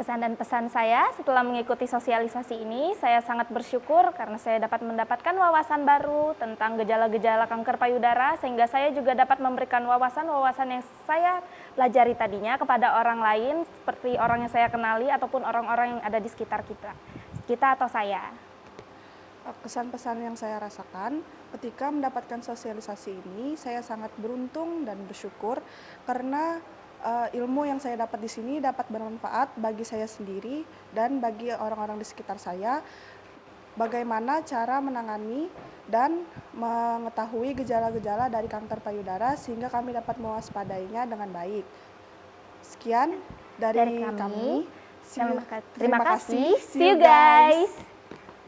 Kesan dan pesan saya setelah mengikuti sosialisasi ini, saya sangat bersyukur karena saya dapat mendapatkan wawasan baru tentang gejala-gejala kanker payudara, sehingga saya juga dapat memberikan wawasan-wawasan yang saya pelajari tadinya kepada orang lain, seperti orang yang saya kenali ataupun orang-orang yang ada di sekitar kita, kita atau saya. Kesan-pesan yang saya rasakan ketika mendapatkan sosialisasi ini, saya sangat beruntung dan bersyukur karena uh, ilmu yang saya dapat di sini dapat bermanfaat bagi saya sendiri dan bagi orang-orang di sekitar saya. Bagaimana cara menangani dan mengetahui gejala-gejala dari kanker payudara sehingga kami dapat mewaspadainya dengan baik. Sekian dari, dari kami. kami. Terima, terima kasih. See you guys.